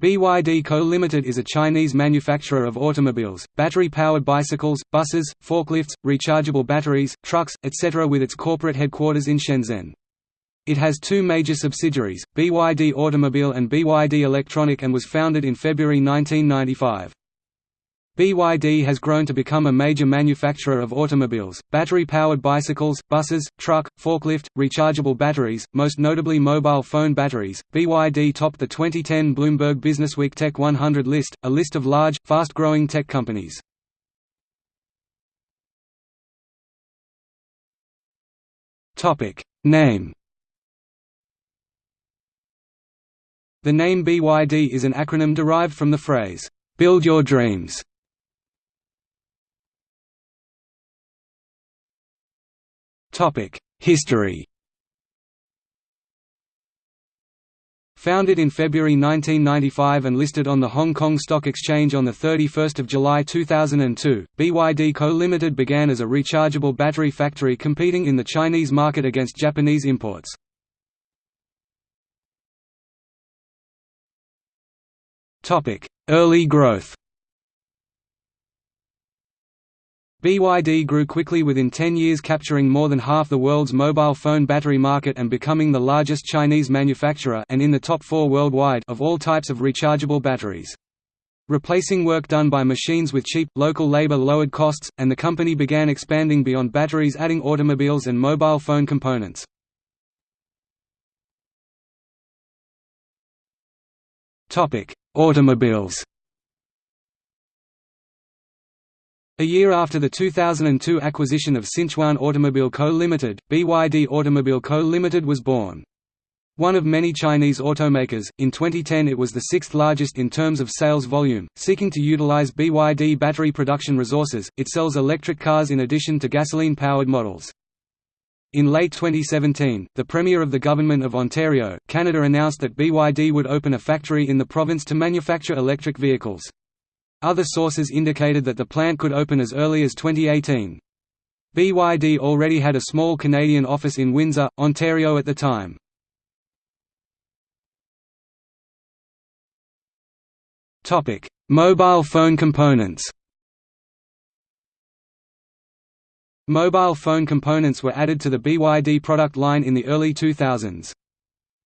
BYD Co Limited is a Chinese manufacturer of automobiles, battery-powered bicycles, buses, forklifts, rechargeable batteries, trucks, etc. with its corporate headquarters in Shenzhen. It has two major subsidiaries, BYD Automobile and BYD Electronic and was founded in February 1995. BYD has grown to become a major manufacturer of automobiles, battery-powered bicycles, buses, truck, forklift, rechargeable batteries, most notably mobile phone batteries. BYD topped the 2010 Bloomberg Businessweek Tech 100 list, a list of large, fast-growing tech companies. Topic: Name. The name BYD is an acronym derived from the phrase "Build Your Dreams." History. Founded in February 1995 and listed on the Hong Kong Stock Exchange on 31 July 2002, BYD Co. Limited began as a rechargeable battery factory competing in the Chinese market against Japanese imports. Early growth BYD grew quickly within 10 years capturing more than half the world's mobile phone battery market and becoming the largest Chinese manufacturer and in the top four worldwide of all types of rechargeable batteries. Replacing work done by machines with cheap, local labor lowered costs, and the company began expanding beyond batteries adding automobiles and mobile phone components. Automobiles A year after the 2002 acquisition of Sichuan Automobile Co. Limited, BYD Automobile Co. Limited was born. One of many Chinese automakers, in 2010 it was the sixth largest in terms of sales volume. Seeking to utilize BYD battery production resources, it sells electric cars in addition to gasoline powered models. In late 2017, the Premier of the Government of Ontario, Canada announced that BYD would open a factory in the province to manufacture electric vehicles. Other sources indicated that the plant could open as early as 2018. BYD already had a small Canadian office in Windsor, Ontario at the time. Mobile phone components Mobile phone components were added to the BYD product line in the early 2000s.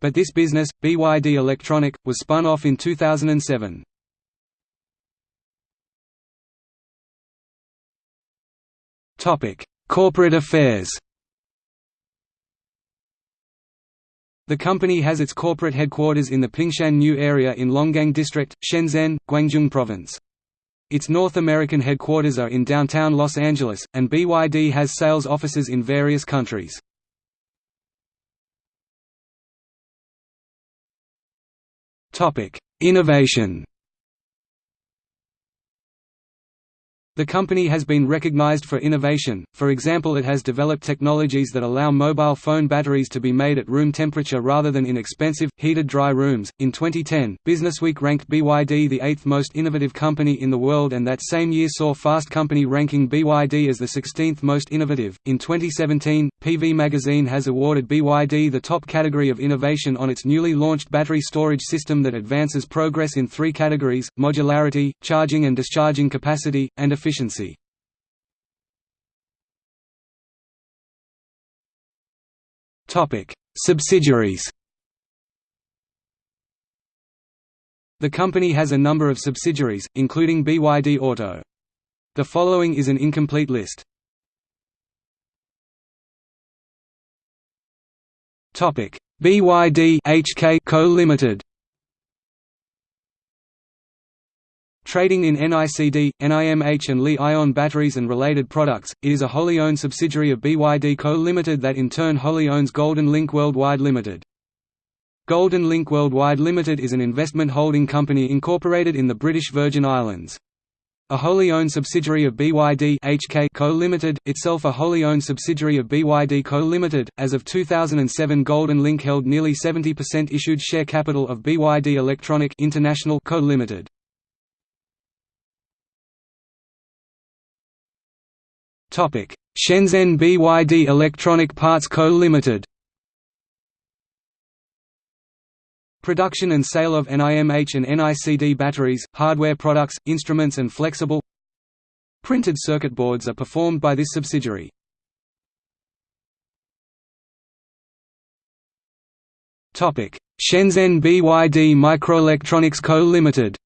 But this business, BYD Electronic, was spun off in 2007. Corporate affairs The company has its corporate headquarters in the Pingshan New area in Longgang District, Shenzhen, Guangdong Province. Its North American headquarters are in downtown Los Angeles, and BYD has sales offices in various countries. Innovation The company has been recognized for innovation, for example it has developed technologies that allow mobile phone batteries to be made at room temperature rather than in expensive, heated dry rooms. In 2010, Businessweek ranked BYD the eighth most innovative company in the world and that same year saw Fast Company ranking BYD as the 16th most innovative. In 2017, PV Magazine has awarded BYD the top category of innovation on its newly launched battery storage system that advances progress in three categories, modularity, charging and discharging capacity, and efficiency. Subsidiaries The company has a number of subsidiaries, including BYD Auto. The following is an incomplete list. BYD HK Co Limited Trading in NICD, NIMH and Li-ion batteries and related products, it is a wholly owned subsidiary of BYD Co. Limited that in turn wholly owns Golden Link Worldwide Limited. Golden Link Worldwide Limited is an investment holding company incorporated in the British Virgin Islands. A wholly owned subsidiary of BYD HK Co Limited, itself a wholly owned subsidiary of BYD Co Limited. As of 2007, Golden Link held nearly 70% issued share capital of BYD Electronic International Co Limited. Shenzhen BYD Electronic Parts Co. Limited. Production and sale of NIMH and NICD batteries, hardware products, instruments and flexible printed circuit boards are performed by this subsidiary. Shenzhen BYD Microelectronics Co. Limited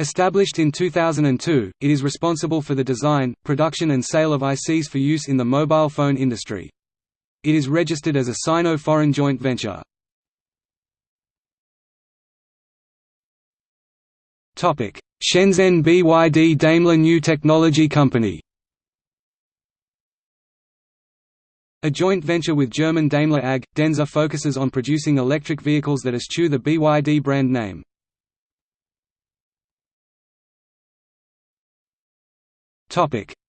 Established in 2002, it is responsible for the design, production and sale of ICs for use in the mobile phone industry. It is registered as a Sino-foreign joint venture. Shenzhen BYD Daimler New Technology Company A joint venture with German Daimler AG, Denza focuses on producing electric vehicles that eschew the BYD brand name.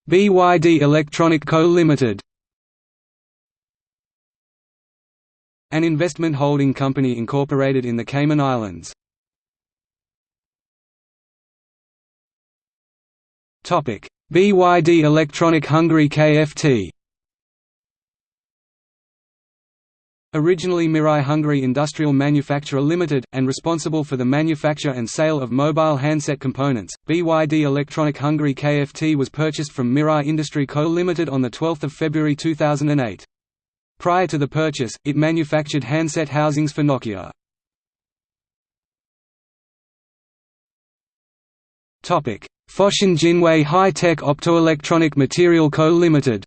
BYD Electronic Co Limited An investment holding company incorporated in the Cayman Islands. Topic: BYD Electronic Hungary Kft. Originally Mirae Hungary Industrial Manufacturer Limited, and responsible for the manufacture and sale of mobile handset components, BYD Electronic Hungary Kft was purchased from Mirae Industry Co Limited on 12 February 2008. Prior to the purchase, it manufactured handset housings for Nokia. Foshan Jinwei High-Tech Optoelectronic Material Co Limited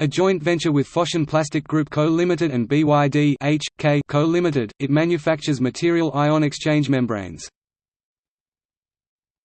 A joint venture with Foshan Plastic Group Co Limited and BYD H. K. Co Limited, it manufactures material ion exchange membranes.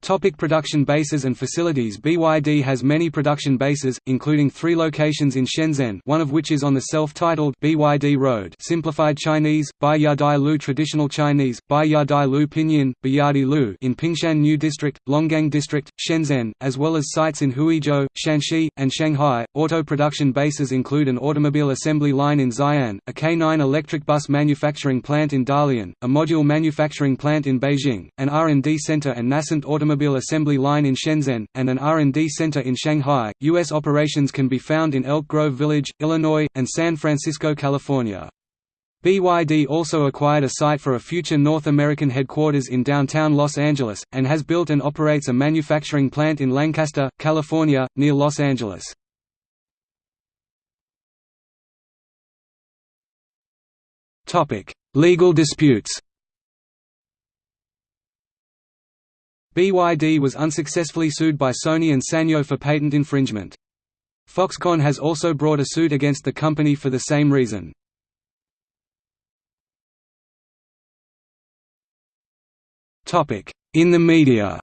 Topic production bases and facilities. BYD has many production bases, including three locations in Shenzhen one of which is on the self-titled BYD Road. Simplified Chinese, Bai Yadai Lu. Traditional Chinese, Bai Yadai Lu Pinyin, Bayadi Lu in Pingshan New District, Longgang District, Shenzhen, as well as sites in Huizhou, Shanxi, and Shanghai. Auto production bases include an automobile assembly line in Xi'an, a K9 electric bus manufacturing plant in Dalian, a module manufacturing plant in Beijing, an R&D center and nascent automobile automobile assembly line in Shenzhen, and an R&D center in Shanghai. U.S. operations can be found in Elk Grove Village, Illinois, and San Francisco, California. BYD also acquired a site for a future North American headquarters in downtown Los Angeles, and has built and operates a manufacturing plant in Lancaster, California, near Los Angeles. Legal disputes BYD was unsuccessfully sued by Sony and Sanyo for patent infringement. Foxconn has also brought a suit against the company for the same reason. In the media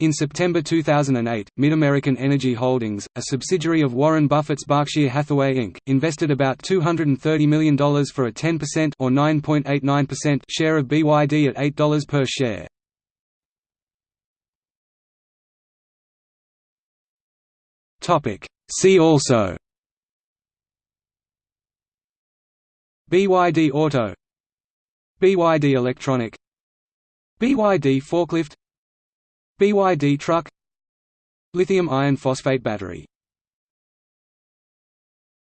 In September 2008, MidAmerican Energy Holdings, a subsidiary of Warren Buffett's Berkshire Hathaway Inc., invested about $230 million for a 10% or 9.89% share of BYD at $8 per share. Topic: See also BYD Auto BYD Electronic BYD Forklift BYD truck Lithium iron phosphate battery